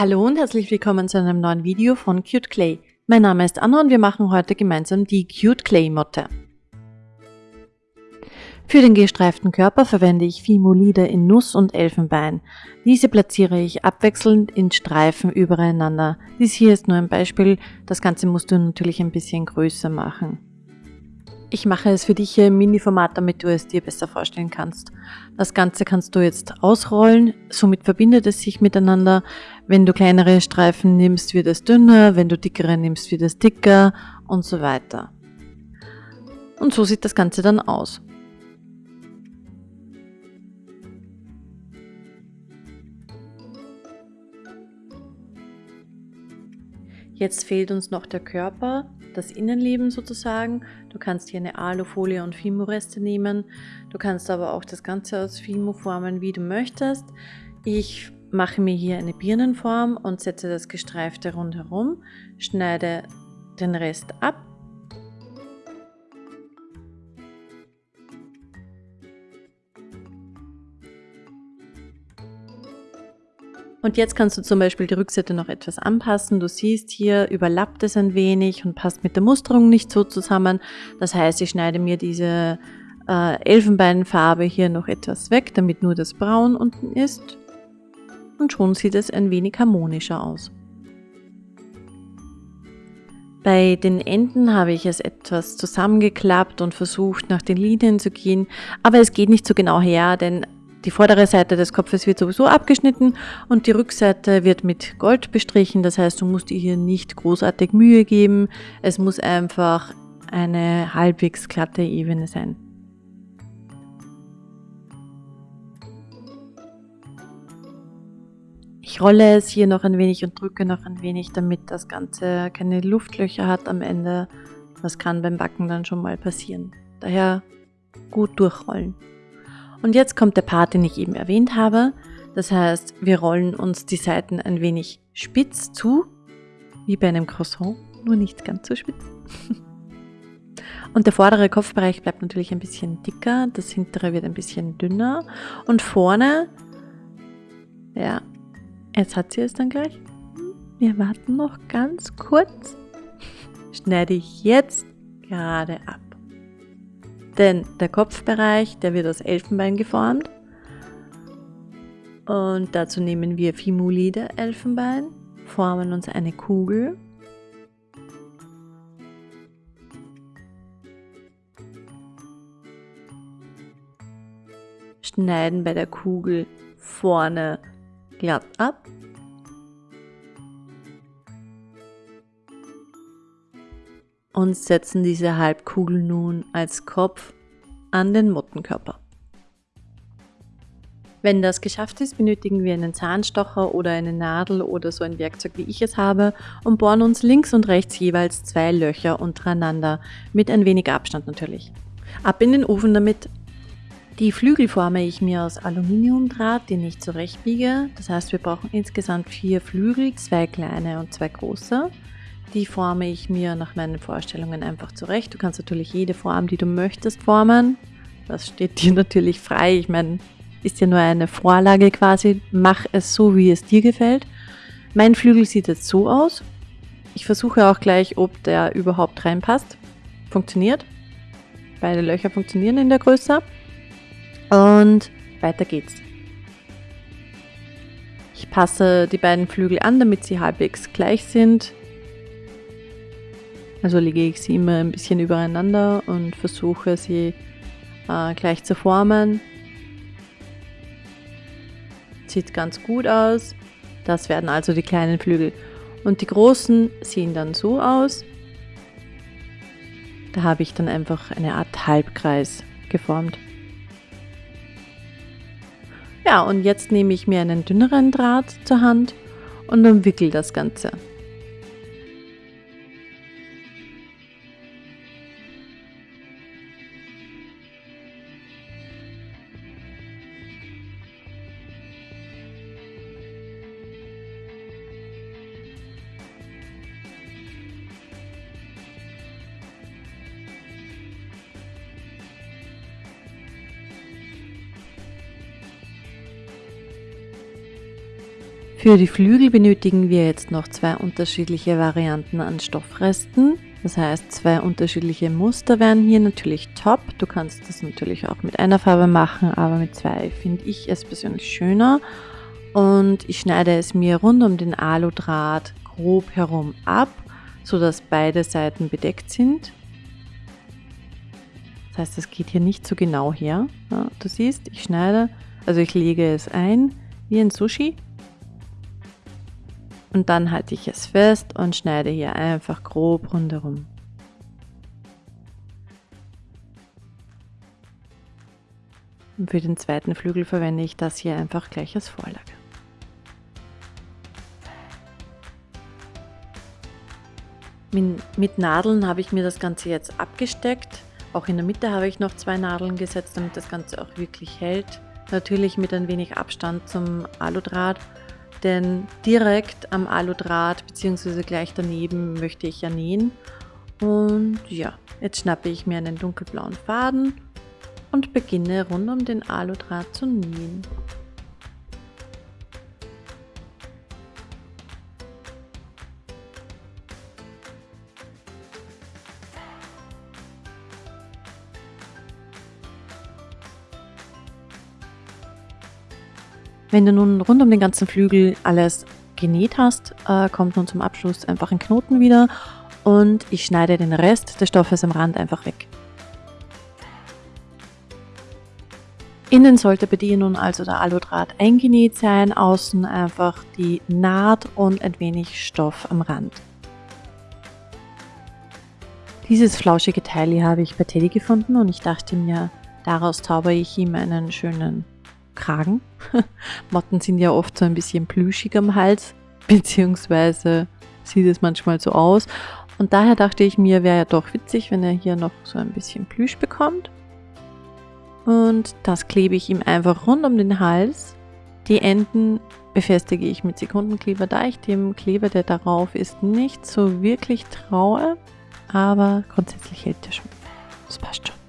Hallo und herzlich willkommen zu einem neuen Video von Cute Clay. Mein Name ist Anna und wir machen heute gemeinsam die Cute Clay Motte. Für den gestreiften Körper verwende ich Fimolide in Nuss und Elfenbein. Diese platziere ich abwechselnd in Streifen übereinander. Dies hier ist nur ein Beispiel, das Ganze musst du natürlich ein bisschen größer machen. Ich mache es für dich hier im Mini-Format, damit du es dir besser vorstellen kannst. Das Ganze kannst du jetzt ausrollen, somit verbindet es sich miteinander. Wenn du kleinere Streifen nimmst, wird es dünner, wenn du dickere nimmst, wird es dicker und so weiter. Und so sieht das Ganze dann aus. Jetzt fehlt uns noch der Körper das Innenleben sozusagen. Du kannst hier eine Alufolie und Fimo-Reste nehmen. Du kannst aber auch das Ganze aus Fimo formen, wie du möchtest. Ich mache mir hier eine Birnenform und setze das Gestreifte rundherum, schneide den Rest ab Und jetzt kannst du zum Beispiel die Rückseite noch etwas anpassen. Du siehst hier, überlappt es ein wenig und passt mit der Musterung nicht so zusammen. Das heißt, ich schneide mir diese äh, Elfenbeinfarbe hier noch etwas weg, damit nur das Braun unten ist. Und schon sieht es ein wenig harmonischer aus. Bei den Enden habe ich es etwas zusammengeklappt und versucht nach den Linien zu gehen, aber es geht nicht so genau her, denn die vordere Seite des Kopfes wird sowieso abgeschnitten und die Rückseite wird mit Gold bestrichen. Das heißt, du musst dir hier nicht großartig Mühe geben. Es muss einfach eine halbwegs glatte Ebene sein. Ich rolle es hier noch ein wenig und drücke noch ein wenig, damit das Ganze keine Luftlöcher hat am Ende. Das kann beim Backen dann schon mal passieren. Daher gut durchrollen. Und jetzt kommt der Part, den ich eben erwähnt habe. Das heißt, wir rollen uns die Seiten ein wenig spitz zu, wie bei einem Croissant, nur nicht ganz so spitz. Und der vordere Kopfbereich bleibt natürlich ein bisschen dicker, das hintere wird ein bisschen dünner. Und vorne, ja, jetzt hat sie es dann gleich. Wir warten noch ganz kurz. Schneide ich jetzt gerade ab. Denn der Kopfbereich, der wird aus Elfenbein geformt. Und dazu nehmen wir Fimulide Elfenbein, formen uns eine Kugel. Schneiden bei der Kugel vorne glatt ab und setzen diese Halbkugel nun als Kopf an den Mottenkörper. Wenn das geschafft ist, benötigen wir einen Zahnstocher oder eine Nadel oder so ein Werkzeug, wie ich es habe, und bohren uns links und rechts jeweils zwei Löcher untereinander, mit ein wenig Abstand natürlich. Ab in den Ofen damit. Die Flügel forme ich mir aus Aluminiumdraht, den ich zurechtbiege. Das heißt, wir brauchen insgesamt vier Flügel, zwei kleine und zwei große. Die forme ich mir nach meinen Vorstellungen einfach zurecht. Du kannst natürlich jede Form, die du möchtest, formen. Das steht dir natürlich frei. Ich meine, ist ja nur eine Vorlage quasi. Mach es so, wie es dir gefällt. Mein Flügel sieht jetzt so aus. Ich versuche auch gleich, ob der überhaupt reinpasst. Funktioniert. Beide Löcher funktionieren in der Größe. Und weiter geht's. Ich passe die beiden Flügel an, damit sie halbwegs gleich sind. Also lege ich sie immer ein bisschen übereinander und versuche sie äh, gleich zu formen. Sieht ganz gut aus. Das werden also die kleinen Flügel. Und die großen sehen dann so aus. Da habe ich dann einfach eine Art Halbkreis geformt. Ja, und jetzt nehme ich mir einen dünneren Draht zur Hand und umwickel das Ganze. Für die Flügel benötigen wir jetzt noch zwei unterschiedliche Varianten an Stoffresten. Das heißt, zwei unterschiedliche Muster wären hier natürlich top. Du kannst das natürlich auch mit einer Farbe machen, aber mit zwei finde ich es persönlich schöner. Und ich schneide es mir rund um den Aludraht grob herum ab, sodass beide Seiten bedeckt sind. Das heißt, es geht hier nicht so genau her. Ja, du siehst, ich schneide, also ich lege es ein wie ein Sushi und dann halte ich es fest und schneide hier einfach grob rundherum. Und für den zweiten Flügel verwende ich das hier einfach gleich als Vorlage. Mit Nadeln habe ich mir das Ganze jetzt abgesteckt. Auch in der Mitte habe ich noch zwei Nadeln gesetzt, damit das Ganze auch wirklich hält. Natürlich mit ein wenig Abstand zum Aludraht denn direkt am Aludraht bzw. gleich daneben möchte ich ja nähen. Und ja, jetzt schnappe ich mir einen dunkelblauen Faden und beginne rund um den Aludraht zu nähen. Wenn du nun rund um den ganzen Flügel alles genäht hast, äh, kommt nun zum Abschluss einfach ein Knoten wieder und ich schneide den Rest des Stoffes am Rand einfach weg. Innen sollte bei dir nun also der Aludraht eingenäht sein, außen einfach die Naht und ein wenig Stoff am Rand. Dieses flauschige Teil hier habe ich bei Teddy gefunden und ich dachte mir, daraus zaubere ich ihm einen schönen Kragen. Motten sind ja oft so ein bisschen plüschig am Hals, beziehungsweise sieht es manchmal so aus. Und daher dachte ich mir, wäre ja doch witzig, wenn er hier noch so ein bisschen Plüsch bekommt. Und das klebe ich ihm einfach rund um den Hals. Die Enden befestige ich mit Sekundenkleber, da ich dem Kleber, der darauf ist, nicht so wirklich traue. Aber grundsätzlich hält er schon. Das passt schon.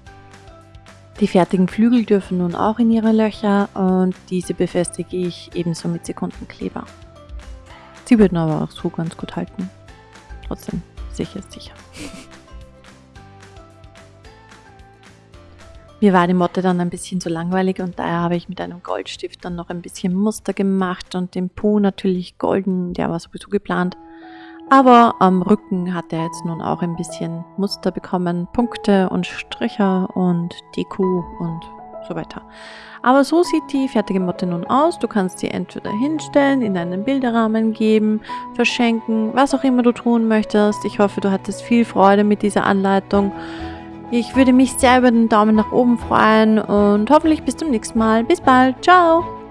Die fertigen Flügel dürfen nun auch in ihre Löcher und diese befestige ich ebenso mit Sekundenkleber. Sie würden aber auch so ganz gut halten. Trotzdem sicher ist sicher. Mir war die Motte dann ein bisschen zu langweilig und daher habe ich mit einem Goldstift dann noch ein bisschen Muster gemacht und den Po natürlich golden, der war sowieso geplant. Aber am Rücken hat er jetzt nun auch ein bisschen Muster bekommen, Punkte und Striche und Deko und so weiter. Aber so sieht die fertige Motte nun aus. Du kannst sie entweder hinstellen, in einen Bilderrahmen geben, verschenken, was auch immer du tun möchtest. Ich hoffe, du hattest viel Freude mit dieser Anleitung. Ich würde mich sehr über den Daumen nach oben freuen und hoffentlich bis zum nächsten Mal. Bis bald. Ciao!